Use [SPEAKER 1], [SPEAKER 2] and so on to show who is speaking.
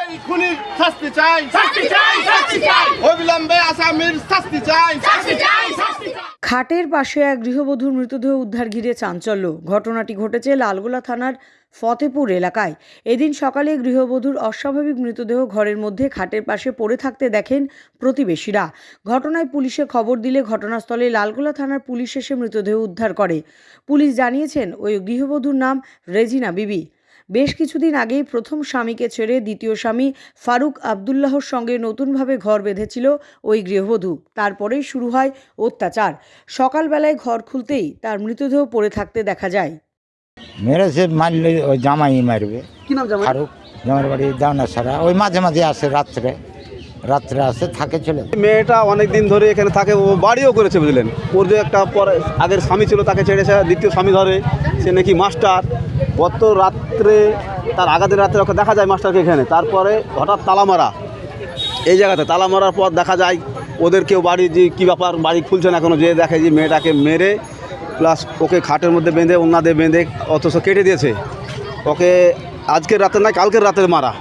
[SPEAKER 1] এই খুনির শাস্তি চাই।
[SPEAKER 2] শাস্তি চাই শাস্তি চাই।
[SPEAKER 1] অবিলম্বে আসামির শাস্তি চাই।
[SPEAKER 2] শাস্তি চাই শাস্তি চাই।
[SPEAKER 3] খাটের পাশে এক গৃহবধূর মৃতদেহ উদ্ধার ঘিরে চাঞ্চল্য। ঘটনাটি ঘটেছে লালগোলা থানার ফতেপুর এলাকায়। এদিন সকালে গৃহবধূর অস্বাভাবিক মৃতদেহ ঘরের মধ্যে খাটের পাশে পড়ে থাকতে দেখেন প্রতিবেশীরা। ঘটনায় পুলিশে খবর দিলে ঘটনাস্থলে লালগোলা থানার পুলিশ এসে মৃতদেহ উদ্ধার করে। পুলিশ জানিয়েছেন ওই গৃহবধূর নাম রেজিনা বিবি। বেশ কিছুদিন আগেই প্রথম স্বামীকে ছেড়ে দ্বিতীয় স্বামী ফারুক আবদুল্লাহর সঙ্গে নতুনভাবে ঘর বেঁধেছিল ওই গৃহবধূ। তারপরেই শুরু হয় অত্যাচার। সকালবেলায় ঘর খুলতেই তার মৃতদেহ পড়ে থাকতে দেখা যায়।
[SPEAKER 4] মেরেছে মারলে ওই জামাই মারবে।
[SPEAKER 5] কি নাম জামাই?
[SPEAKER 4] ফারুক। জামার বাড়ি দাওনা সারা ওই মাঝে মাঝে আসে রাত্রে। রাত্রে আসে, থাকে চলে।
[SPEAKER 5] মেয়েটা অনেক দিন ধরে এখানে থাকে, ও বাড়িও করেছে, বুঝলেন? ওর যে একটা পরে আগের স্বামী ছিল, তাকে ছেড়েছে, দ্বিতীয় স্বামী ধরে, সে নাকি মাস্টার। গত রাত্রে, তার আগাদের রাত্রে ওকে দেখা যায় মাস্টারকে এখানে। তারপরে হঠাৎ তালা মারা। এই জায়গাতে তালা মারার পর দেখা যায়, ওদের কেউ বাড়ি যে কী ব্যাপার, বাড়ি খুলছে না এখনও, যে দেখে যে মেয়েটাকে মেরে প্লাস ওকে খাটের মধ্যে বেঁধে ওনাদের বেঁধে, অথচ কেটে দিয়েছে। ওকে আজকের রাতে না কালকের রাতে মারা।